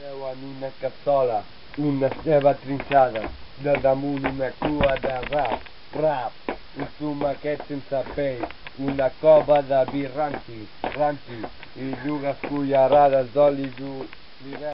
Seu en una cassola, una ceba trinxada, de damunt una cua de rap, rap, un tomaquet sense pell, una cova de vi ranci, ranci, i dues cullerades d'oli d'oliva.